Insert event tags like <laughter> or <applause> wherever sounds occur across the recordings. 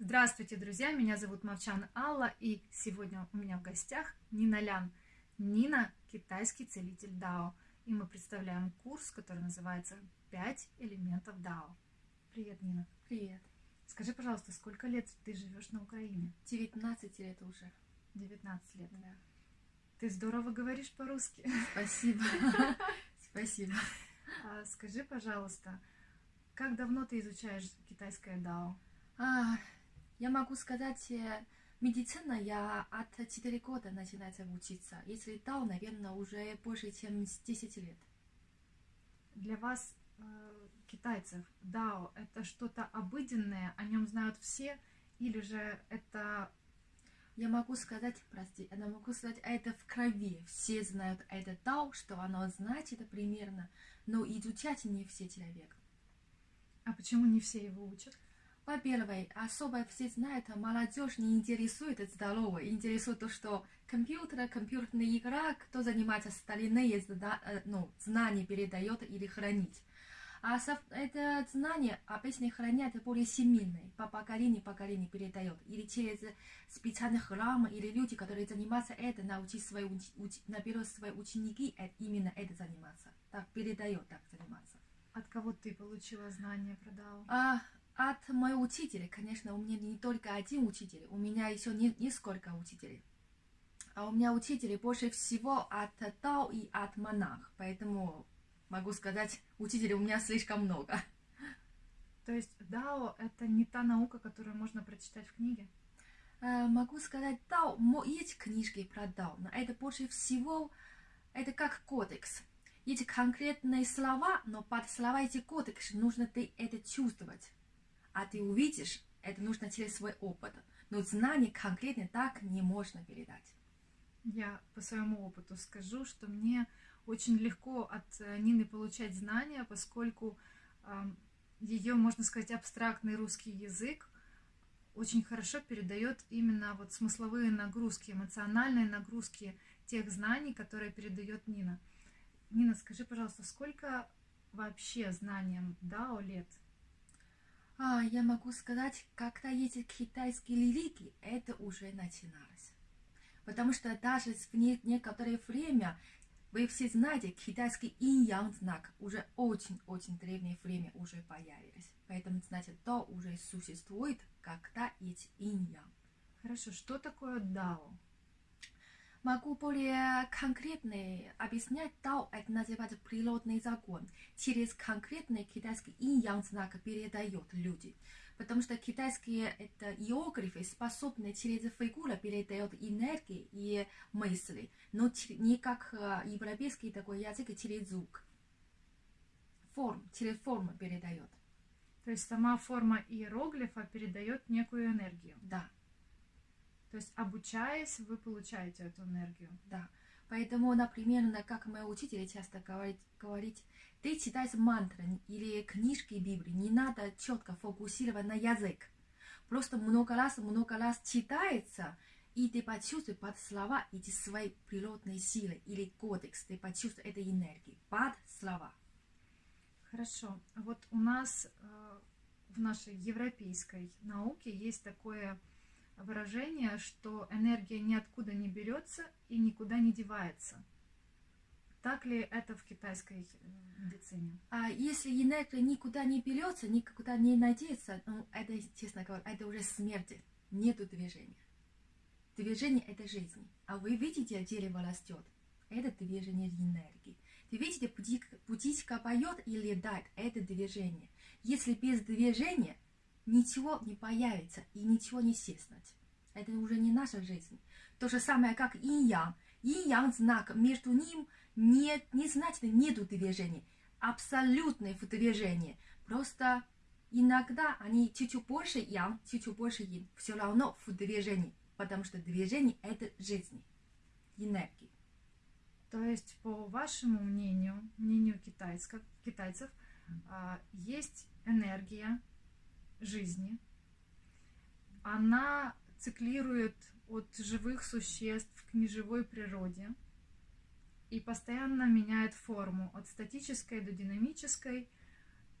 Здравствуйте, друзья! Меня зовут Мовчан Алла, и сегодня у меня в гостях Нина Лян. Нина – китайский целитель Дао, и мы представляем курс, который называется «Пять элементов Дао». Привет, Нина. Привет. Скажи, пожалуйста, сколько лет ты живешь на Украине? 19 лет уже. 19 лет. Да. Ты здорово говоришь по-русски. Спасибо. <laughs> Спасибо. А, скажи, пожалуйста, как давно ты изучаешь китайское дао? А, я могу сказать, э, медицина я от 4 года начинается учиться. Если дао, наверное, уже больше, чем с 10 лет. Для вас, э, китайцев, дао – это что-то обыденное, о нем знают все, или же это Я могу сказать, прости, я могу сказать, это в крови. Все знают это дао, что оно значит примерно, но изучать не все человек. А почему не все его учат? Во-первых, особо все знают, молодежь не интересует здоровье, интересует то, что компьютер, компьютерная игра, кто занимается старинные зна- э, ну, знания передает или хранить. А это знание обычно хранят более семейные, по поколению поколению передает. Или через специальный храм, или люди, которые занимаются это, научить свои, уч- наберут свои ученики э, именно это заниматься. Так передает, так заниматься. От кого ты получила знания про дао? А от моего учителя, конечно, у меня не только один учитель, у меня еще не, несколько учителей. А у меня учители больше всего от Дао и от монах, поэтому могу сказать, учителей у меня слишком много. То есть дао – это не та наука, которую можно прочитать в книге? Э, могу сказать, Дао, есть книжки про Дао, но это больше всего, это как кодекс. Есть конкретные слова, но под слова эти кодексы нужно ты это чувствовать. А ты увидишь, это нужно через свой опыт. Но знание конкретно так не можно передать. Я по своему опыту скажу, что мне очень легко от э, Нины получать знания, поскольку ее, можно сказать, абстрактный русский язык очень хорошо передает именно вот смысловые нагрузки, эмоциональные нагрузки тех знаний, которые передает Нина. Нина, скажи, пожалуйста, сколько вообще знаниям Дао лет? А, я могу сказать, когда эти китайские религии, это уже начиналось. Потому что даже в не- некоторое время, вы все знаете, китайский инь-ян знак уже очень-очень древнее время уже появились. Поэтому, значит, то уже существует, когда есть инь-ян. Хорошо, что такое Дао? Могу более конкретно объяснять, Дао это называется природный закон. Через конкретный китайский инь-ян знак передает люди. Потому что китайские это иероглифы способны через фигуры передают энергии и мысли, но не как э, европейский такой язык через звук. Форм, через форму передает. То есть сама форма иероглифа передает некую энергию. Да. То есть обучаясь, вы получаете эту энергию. Да. Поэтому, например, на- как мои учители часто говорит, говорить, ты читаешь мантры или книжки Библии, не надо четко фокусировать на язык. Просто много раз, много раз читается, и ты почувствуешь под слова эти свои природные силы или кодекс, ты почувствуешь этой энергии под слова. Хорошо. Вот у нас э, в нашей европейской науке есть такое выражение, что энергия ниоткуда не берется и никуда не девается. Так ли это в китайской э, медицине? А если энергия никуда не берется, никуда не надеется, ну, это, честно говоря, это уже смерть. Нету движения. Движение – это жизнь. А вы видите, дерево растет. Это движение энергии. Ты видите, птичка, поет и летает. Это движение. Если без движения ничего не появится и ничего не сеснуть. Это уже не наша жизнь. То же самое, как инь-ян. Инь-ян знак, между ним нет, не значит нету движения. Абсолютное в движении. Просто иногда они чуть-чуть больше ян, чуть-чуть больше ин. Все равно в движении. Потому что движение – это жизнь, энергия. То есть, по вашему мнению, мнению китайцев, китайцев есть энергия жизни. Она циклирует от живых существ к неживой природе и постоянно меняет форму от статической до динамической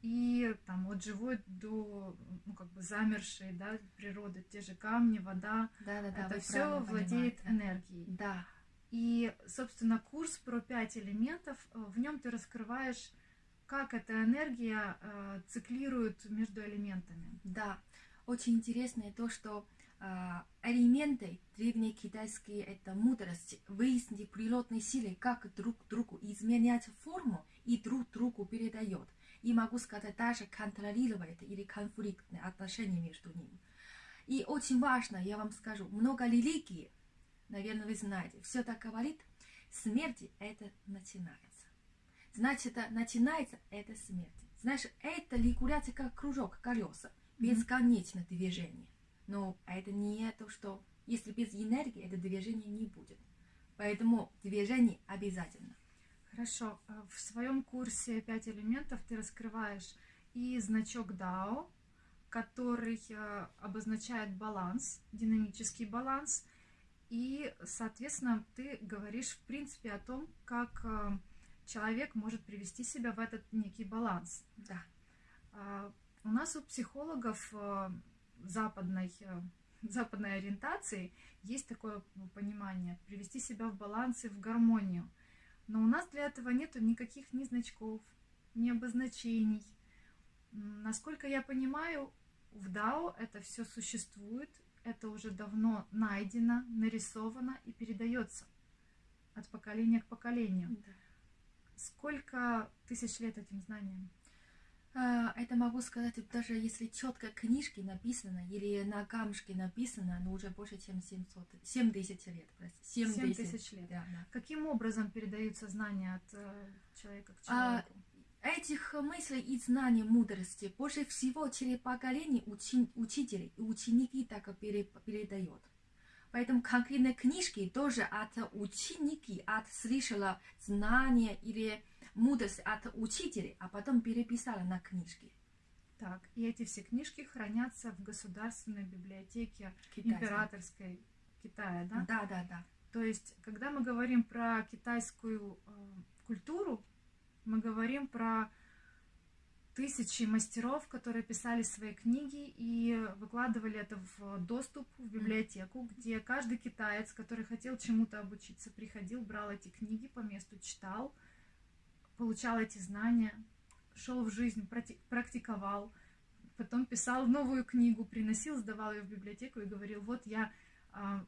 и там от живой до ну как бы замершей да природы те же камни вода Да, да, да. это все владеет понимаете. энергией Да, и собственно курс про пять элементов э, в нем ты раскрываешь как эта энергия э, циклирует между элементами да. Очень интересно то, что а, элементы древнекитайские это мудрость, выяснить природные силы, как друг другу изменять форму и друг другу передает. И могу сказать, даже контролирует или конфликтные отношения между ними. И очень важно, я вам скажу, много религий, наверное, вы знаете, все так говорит, смерть это начинается. Значит, это начинается это смерть. Знаешь, это регуляция как кружок, колеса, бесконечное движение. Но это не то, что если без энергии это движение не будет. Поэтому движение обязательно. Хорошо. Э, В своем курсе «Пять элементов» ты раскрываешь и значок Дао, который э, обозначает баланс, динамический баланс. И, соответственно, ты говоришь, в принципе, о том, как э, человек может привести себя в этот некий баланс. Да. У нас у психологов западной, э, западной ориентации есть такое понимание привести себя в баланс и в гармонию. Но у нас для этого нету никаких ни значков, ни обозначений. Насколько я понимаю, в Дао это все существует, это уже давно найдено, нарисовано и передается от поколения к поколению. Сколько тысяч лет этим знаниям? А, Это могу сказать, даже если четко книжки написано или на камушке написано, но уже больше, чем 700, 7 тысяч лет. прости, 7 Семь тысяч. тысяч лет. Да, да. Каким образом передаются знания от э, человека к А, человеку? Этих мыслей и знаний мудрости больше всего через поколение учи- учителей и ученики так пере- передает. Поэтому конкретные книжки тоже от ученики, от слышала знания или мудрость от учителей, а потом переписала на книжки. Так, и эти все книжки хранятся в государственной библиотеке китайские. императорской Китая, да? Да, да, да. То есть, когда мы говорим про китайскую э, культуру, мы говорим про тысячи мастеров, которые писали свои книги и выкладывали это в доступ в библиотеку, где каждый китаец, который хотел чему-то обучиться, приходил, брал эти книги по месту, читал, получал эти знания, шел в жизнь, практиковал, потом писал новую книгу, приносил, сдавал ее в библиотеку и говорил, вот я а,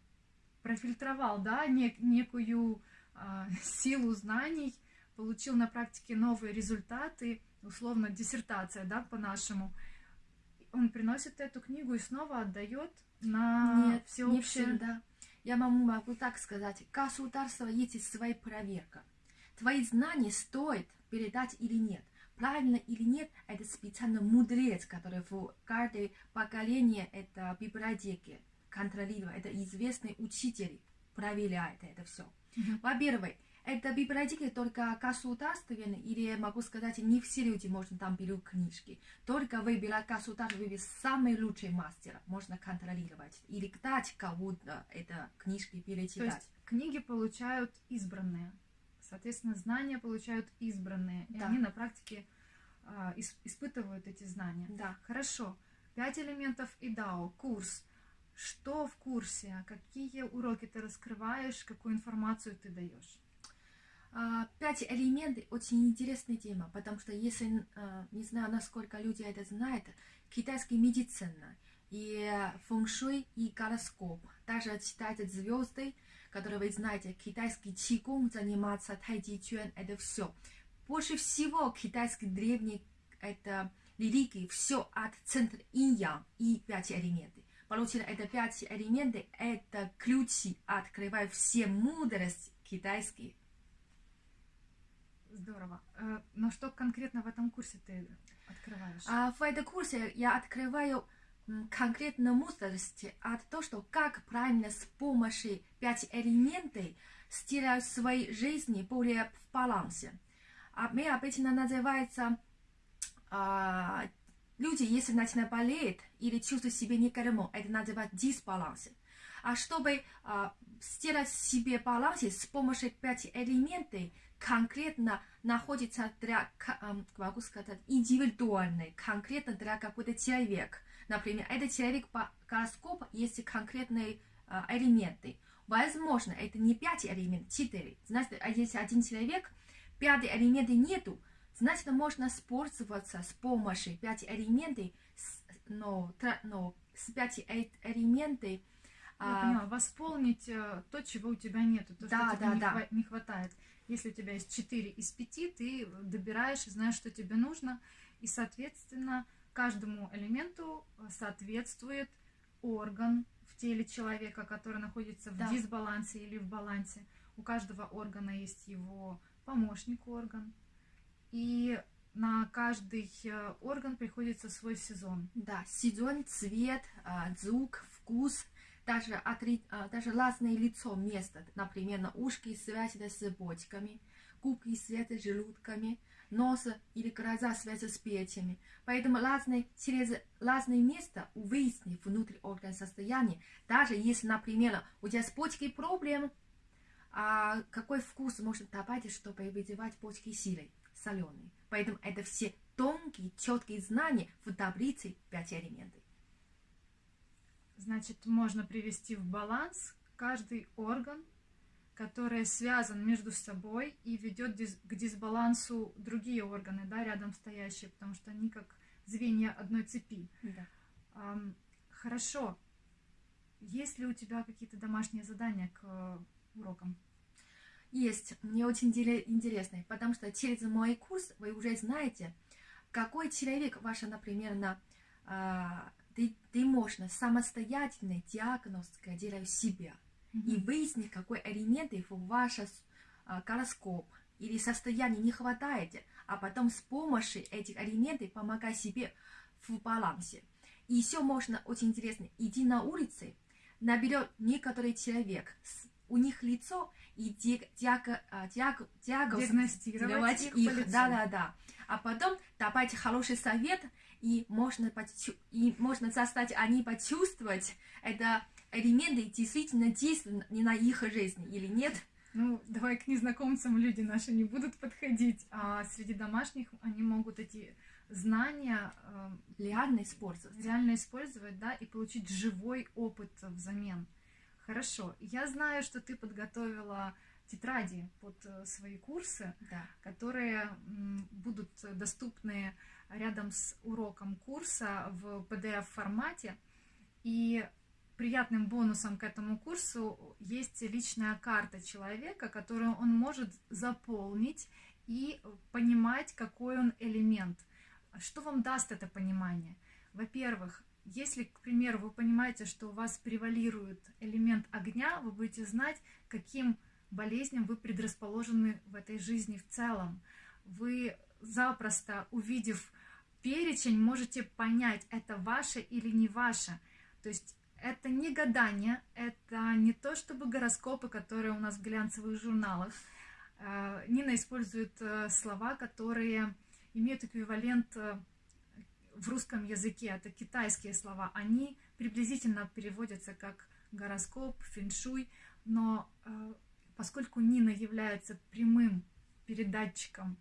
профильтровал, да, нек- некую а, силу знаний, получил на практике новые результаты, условно диссертация, да, по-нашему. Он приносит эту книгу и снова отдает на Нет, не всеобщее. всегда. Я вам могу так сказать. Государство есть своя проверка. Твои знания стоит передать или нет. Правильно или нет, это специально мудрец, который в каждое поколение это библиотеки контролирует. Это известный учитель проверяет это все. Во-первых, это библиотеки только государственные, или могу сказать, не все люди можно там берут книжки. Только выбирать государство, выбирать самый лучший мастер, можно контролировать. Или дать кому-то это книжки То перечитать. есть книги получают избранные. Соответственно, знания получают избранные. И Да. они на практике ис- испытывают эти знания. Да. Хорошо. Пять элементов и дао. Курс. Что в курсе? Какие уроки ты раскрываешь? Какую информацию ты даешь? А, Пять элементов очень интересная тема, потому что если, а, не знаю, насколько люди это знают, китайская медицина и фэншуй и гороскоп, даже читать звезды, которые вы знаете, китайский чигун заниматься, тайди чуэн, это все. Больше всего китайский древний это религии, все от центра инь-ян и пять элементов. Получили это пять элементов, это ключи, открывают все мудрости китайские. Здорово. Э, Но что конкретно в этом курсе ты открываешь? А в этом курсе я открываю конкретно мудрость от того, что как правильно с помощью пять элементов сделать своей жизни более в балансе. А мы обычно называется а, люди, если начинают болеть или чувствуют себя некормом, это называют дисбаланс. А чтобы а, сделать себе баланс с помощью пяти элементов, конкретно находится для, могу сказать, индивидуальный, конкретно для какой-то человек. Например, этот человек по гороскопу есть конкретные э, элементы. Возможно, это не пять элементов, четыре. Значит, а если один человек, пятый элемента нету, значит, можно пользоваться с помощью пяти элементов, но, но с пяти элементов я а, поняла, восполнить э, то, чего у тебя нету, то, да, что тебе да, не, да. Не хватает. Если у тебя есть 4 из 5, ты добираешь и знаешь, что тебе нужно, и, соответственно, каждому элементу э, соответствует орган в теле человека, который находится в Да. дисбалансе или в балансе. У каждого органа есть его помощник орган, и на каждый э, орган приходится свой сезон. Да, сезон, цвет, а, звук, вкус, даже, отри... даже разное лицо место. Например, на ушки связаны с почками, губки связаны с желудками, нос или глаза связаны с печами. Поэтому разные, через разные места выяснить внутрь орган состояние. Даже если, например, у тебя с почкой проблем, а какой вкус можно добавить, чтобы выдевать почки силой, соленый. Поэтому это все тонкие, четкие знания в таблице 5 элементов. Значит, можно привести в баланс каждый орган, который связан между собой и ведет к дисбалансу другие органы, да, рядом стоящие, потому что они как звенья одной цепи. Да. Хорошо. Есть ли у тебя какие-то домашние задания к э, урокам? Есть, мне очень интересно, потому что через мой курс вы уже знаете, какой человек ваша, например, на а, ты, ты можно самостоятельно диагностика делать себя и выяснить, какой элемент в ваш а, гороскоп или состояние не хватает, а потом с помощью этих элементов помогать себе в балансе. И еще можно, очень интересно, идти на улице, наберет некоторый человек, у них лицо и диаг, диаг, а, диаг, диагноз- Диагностировать их, по лицу. да, да, да. А потом давайте хороший совет, и можно, почу- и можно заставить они почувствовать, это элементы действительно действуют не на их жизнь или нет. Ну, давай к незнакомцам люди наши не будут подходить, а среди домашних они могут эти знания э, Реально использовать. реально использовать, да, и получить живой опыт взамен. Хорошо. Я знаю, что ты подготовила тетради под э, свои курсы, Да. которые будут доступны рядом с уроком курса в PDF-формате. И приятным бонусом к этому курсу есть личная карта человека, которую он может заполнить и понимать, какой он элемент. Что вам даст это понимание? Во-первых, если, к примеру, вы понимаете, что у вас превалирует элемент огня, вы будете знать, каким болезням вы предрасположены в этой жизни в целом. Вы запросто, увидев перечень, можете понять, это ваше или не ваше. То есть это не гадание, это не то чтобы гороскопы, которые у нас в глянцевых журналах. Э, Нина использует э, слова, которые имеют эквивалент э, в русском языке. Это китайские слова. Они приблизительно переводятся как гороскоп, фэншуй, но поскольку Нина является прямым передатчиком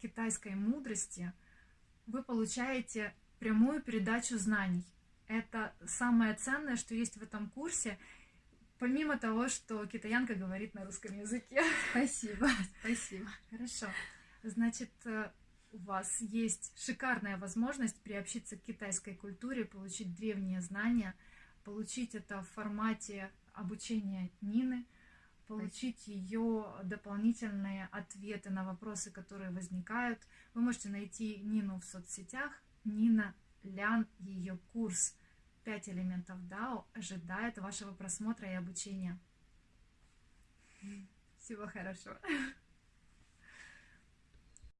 китайской мудрости, вы получаете прямую передачу знаний. Это самое ценное, что есть в этом курсе, помимо того, что китаянка говорит на русском языке. Спасибо, спасибо. Хорошо. Значит, э, у вас есть шикарная возможность приобщиться к китайской культуре, получить древние знания, получить это в формате обучения Нины, получить ее дополнительные ответы на вопросы, которые возникают. Вы можете найти Нину в соцсетях. Нина Лян, ее курс «Пять элементов Дао» ожидает вашего просмотра и обучения. Всего хорошего.